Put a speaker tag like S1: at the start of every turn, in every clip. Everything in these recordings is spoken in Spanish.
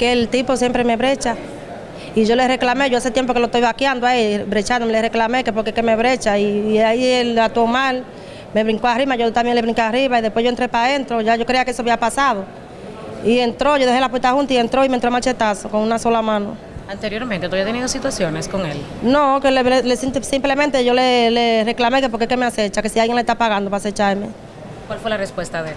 S1: que el tipo siempre me brecha. Y yo le reclamé, yo hace tiempo que lo estoy vaqueando ahí, brechando, le reclamé que porque que me brecha. Y, y ahí él actuó mal, me brincó arriba, yo también le brinqué arriba y después yo entré para adentro, ya yo creía que eso había pasado. Y entró, yo dejé la puerta junta y entró y me entró machetazo con una sola mano.
S2: Anteriormente, ¿tú habías tenido situaciones con él?
S1: No, que le, le- simplemente yo le, le reclamé que porque que me acecha, que si alguien le está pagando para acecharme.
S2: ¿Cuál fue la respuesta de él?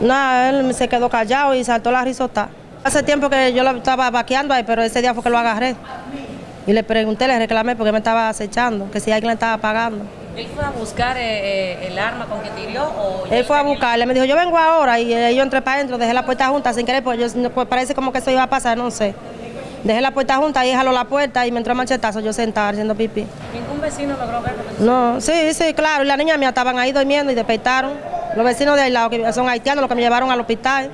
S1: Nada, él se quedó callado y saltó la risota. Hace tiempo que yo lo estaba vaqueando ahí, pero ese día fue que lo agarré. Y le pregunté, le reclamé porque me estaba acechando, que si alguien le estaba pagando.
S2: ¿Él fue a buscar eh, eh, el arma con que o
S1: Él fue a buscarle, me dijo, yo vengo ahora y eh, yo entré para adentro, dejé la puerta junta sin querer, pues, yo, pues parece como que eso iba a pasar, no sé. Dejé la puerta junta y jaló la puerta y me entró machetazo, yo sentada haciendo pipí.
S2: ¿Ningún vecino logró ver lo que tú-
S1: No, sí, sí, claro, y la niña mía estaban ahí durmiendo y despertaron. Los vecinos de al lado, que son haitianos, los que me llevaron al hospital.